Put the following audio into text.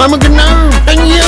I'm a gnome, and you